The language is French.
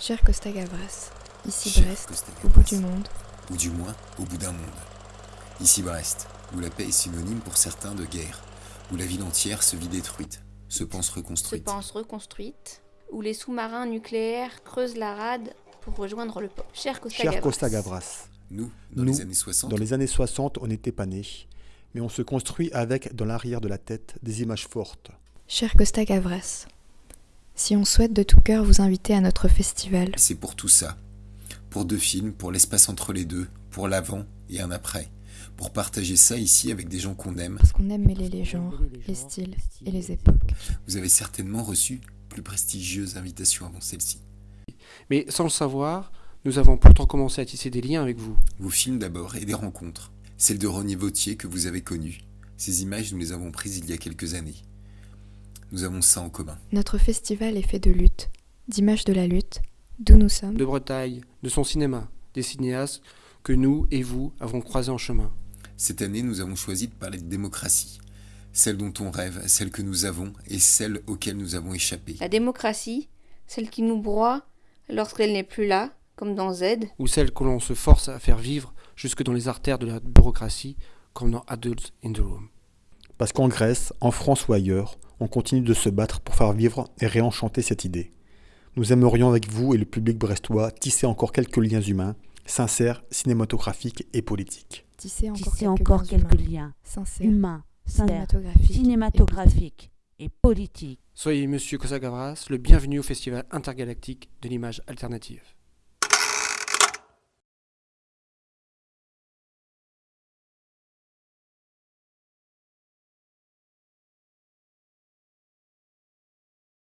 Cher Costa Gavras, ici Cher Brest, Costa au bout du monde. ou du moins au bout d'un monde. Ici Brest, où la paix est synonyme pour certains de guerre, où la ville entière se vit détruite, se pense se reconstruite. pense reconstruite, où les sous-marins nucléaires creusent la rade pour rejoindre le port. Cher Costa Cher Gavras. Costa Gavras, Nous, dans Nous, les années 60, dans les années 60, on n'était pas nés, mais on se construit avec, dans l'arrière de la tête, des images fortes. Cher Costa Gavras, si on souhaite de tout cœur vous inviter à notre festival, c'est pour tout ça. Pour deux films, pour l'espace entre les deux, pour l'avant et un après. Pour partager ça ici avec des gens qu'on aime, parce qu'on aime mêler les genres, les styles et les époques. vous avez certainement reçu plus prestigieuses invitations avant celle-ci. Mais sans le savoir, nous avons pourtant commencé à tisser des liens avec vous. Vos films d'abord et des rencontres. Celle de René Vautier que vous avez connue. Ces images, nous les avons prises il y a quelques années. Nous avons ça en commun. Notre festival est fait de lutte, d'images de la lutte, d'où nous sommes, De Bretagne, de son cinéma, des cinéastes que nous et vous avons croisés en chemin. Cette année, nous avons choisi de parler de démocratie. Celle dont on rêve, celle que nous avons et celle auxquelles nous avons échappé. La démocratie, celle qui nous broie lorsqu'elle n'est plus là, comme dans Z, ou celle que l'on se force à faire vivre jusque dans les artères de la bureaucratie, comme dans Adults in the Room. Parce qu'en Grèce, en France ou ailleurs, on continue de se battre pour faire vivre et réenchanter cette idée. Nous aimerions avec vous et le public brestois tisser encore quelques liens humains, sincères, cinématographiques et politiques. tisser encore, tisser quelques, encore liens quelques humains, liens sincères, humains, sincères, cinématographiques, cinématographiques et politiques. Soyez, monsieur Kosagavras, le bienvenu au Festival intergalactique de l'image alternative.